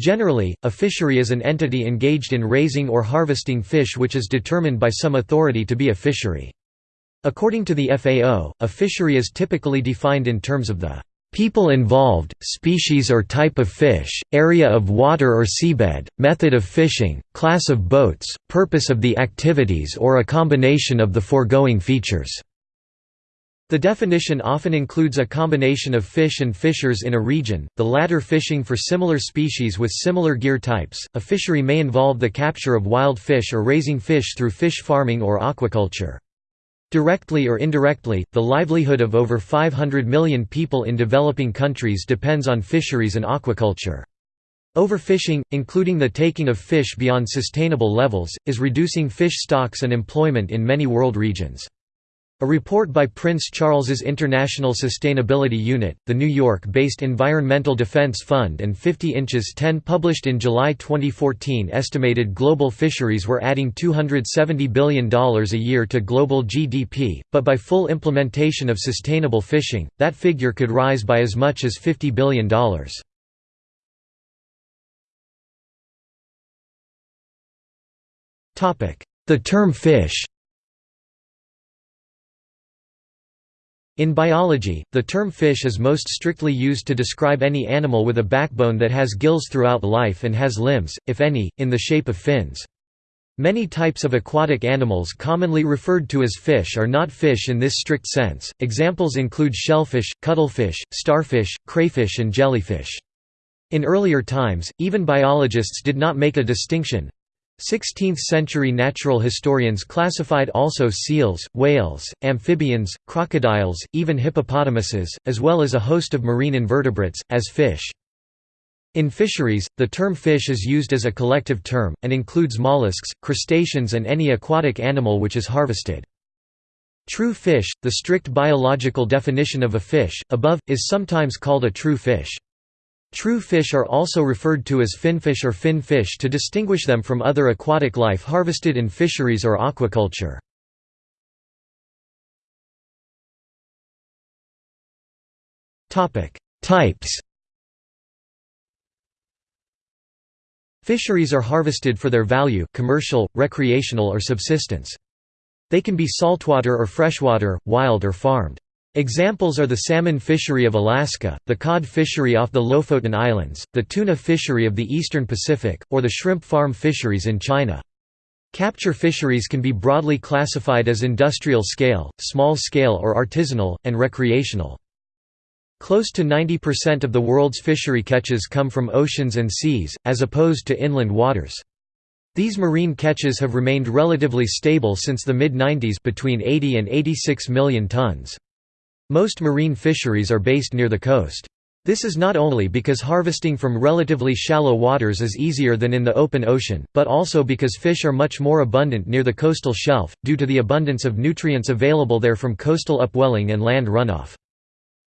Generally, a fishery is an entity engaged in raising or harvesting fish which is determined by some authority to be a fishery. According to the FAO, a fishery is typically defined in terms of the people involved, species or type of fish, area of water or seabed, method of fishing, class of boats, purpose of the activities or a combination of the foregoing features. The definition often includes a combination of fish and fishers in a region, the latter fishing for similar species with similar gear types. A fishery may involve the capture of wild fish or raising fish through fish farming or aquaculture. Directly or indirectly, the livelihood of over 500 million people in developing countries depends on fisheries and aquaculture. Overfishing, including the taking of fish beyond sustainable levels, is reducing fish stocks and employment in many world regions. A report by Prince Charles's International Sustainability Unit, the New York-based Environmental Defense Fund and 50 Inches 10 published in July 2014 estimated global fisheries were adding $270 billion a year to global GDP, but by full implementation of sustainable fishing, that figure could rise by as much as $50 billion. The term fish In biology, the term fish is most strictly used to describe any animal with a backbone that has gills throughout life and has limbs, if any, in the shape of fins. Many types of aquatic animals commonly referred to as fish are not fish in this strict sense. Examples include shellfish, cuttlefish, starfish, crayfish, and jellyfish. In earlier times, even biologists did not make a distinction, 16th-century natural historians classified also seals, whales, amphibians, crocodiles, even hippopotamuses, as well as a host of marine invertebrates, as fish. In fisheries, the term fish is used as a collective term, and includes mollusks, crustaceans and any aquatic animal which is harvested. True fish, the strict biological definition of a fish, above, is sometimes called a true fish. True fish are also referred to as finfish or fin fish to distinguish them from other aquatic life harvested in fisheries or aquaculture. Types Fisheries are harvested for their value commercial, recreational or subsistence. They can be saltwater or freshwater, wild or farmed. Examples are the salmon fishery of Alaska, the cod fishery off the Lofoten Islands, the tuna fishery of the eastern Pacific, or the shrimp farm fisheries in China. Capture fisheries can be broadly classified as industrial scale, small scale or artisanal, and recreational. Close to 90% of the world's fishery catches come from oceans and seas, as opposed to inland waters. These marine catches have remained relatively stable since the mid-90s between 80 and 86 million tons. Most marine fisheries are based near the coast. This is not only because harvesting from relatively shallow waters is easier than in the open ocean, but also because fish are much more abundant near the coastal shelf, due to the abundance of nutrients available there from coastal upwelling and land runoff.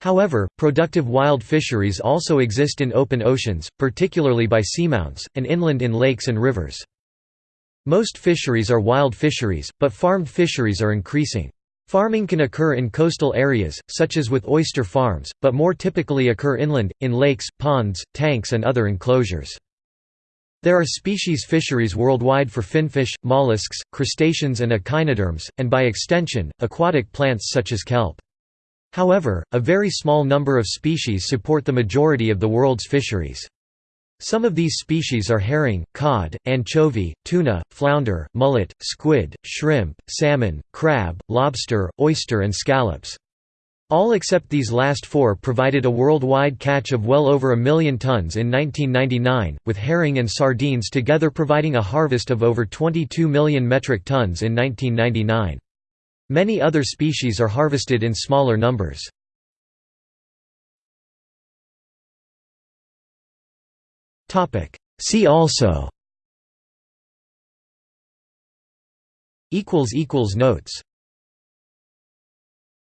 However, productive wild fisheries also exist in open oceans, particularly by seamounts, and inland in lakes and rivers. Most fisheries are wild fisheries, but farmed fisheries are increasing. Farming can occur in coastal areas, such as with oyster farms, but more typically occur inland, in lakes, ponds, tanks and other enclosures. There are species fisheries worldwide for finfish, mollusks, crustaceans and echinoderms, and by extension, aquatic plants such as kelp. However, a very small number of species support the majority of the world's fisheries. Some of these species are herring, cod, anchovy, tuna, flounder, mullet, squid, shrimp, salmon, crab, lobster, oyster and scallops. All except these last four provided a worldwide catch of well over a million tons in 1999, with herring and sardines together providing a harvest of over 22 million metric tons in 1999. Many other species are harvested in smaller numbers. See also. Notes